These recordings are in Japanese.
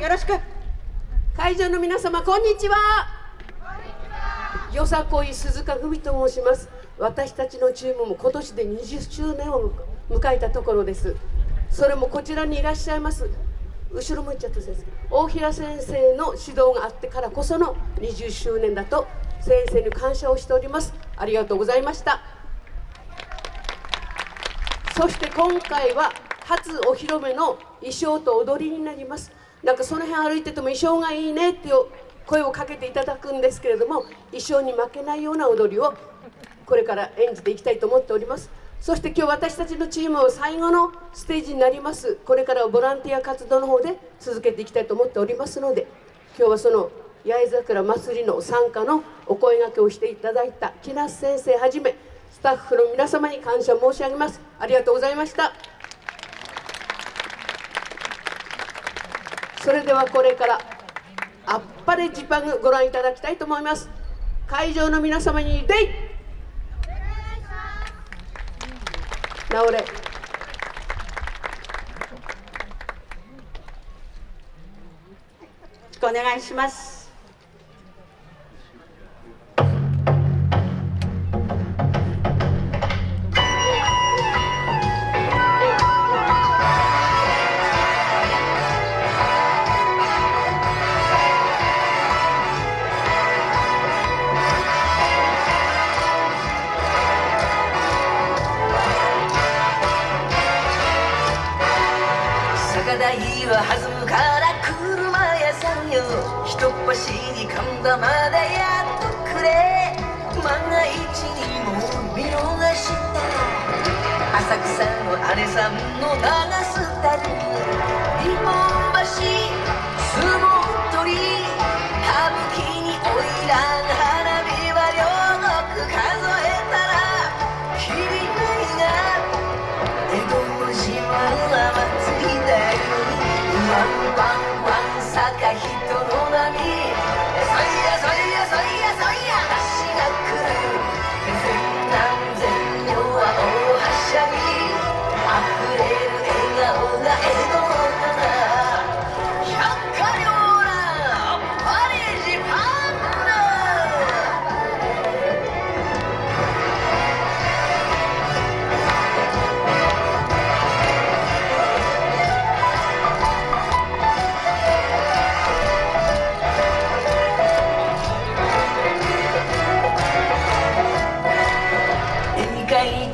よろしく。会場の皆様こんにちは。よさこい鈴鹿文と申します。私たちのチームも今年で20周年を迎えたところです。それもこちらにいらっしゃいます。後ろ向いちゃった先生。大平先生の指導があってからこその20周年だと先生に感謝をしております。ありがとうございました。そして今回は初お披露目の衣装と踊りになります。なんかその辺歩いてても衣装がいいねって声をかけていただくんですけれども衣装に負けないような踊りをこれから演じていきたいと思っております。そして今日私たちのチーム最後のステージになります。これからはボランティア活動の方で続けていきたいと思っておりますので今日はその八重桜祭りの参加のお声がけをしていただいた木梨先生はじめスタッフの皆様に感謝申し上げます。ありがとうございました。それではこれからあっぱれジパングご覧いただきたいと思います。会場の皆様に礼直れ。お願いします。は弾むから車屋さんよ。ひとっ走り神田までやっとくれ。万が一にも見逃した。浅草の姉さんの流す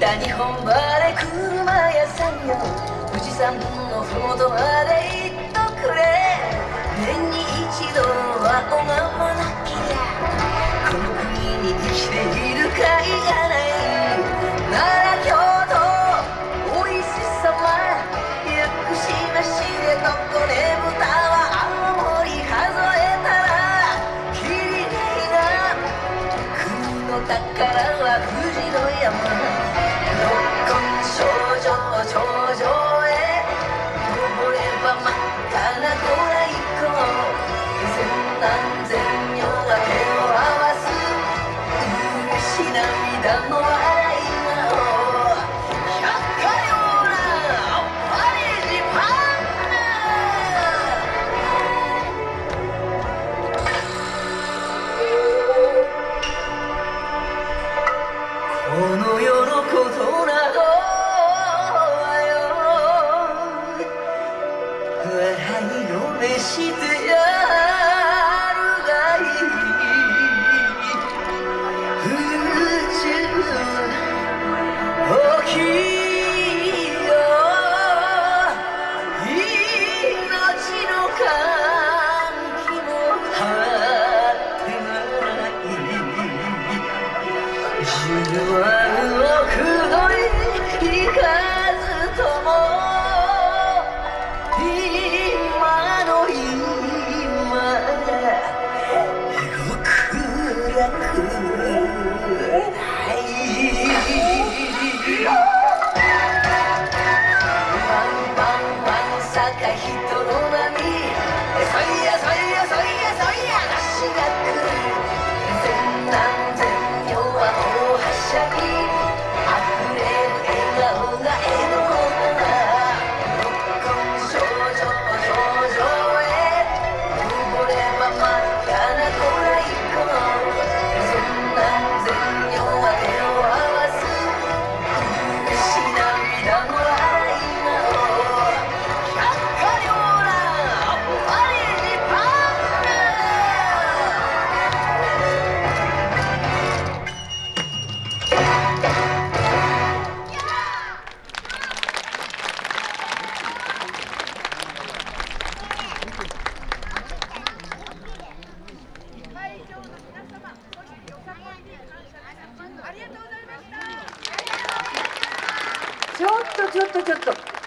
日本まで車屋さんよ。富士山のふもとまで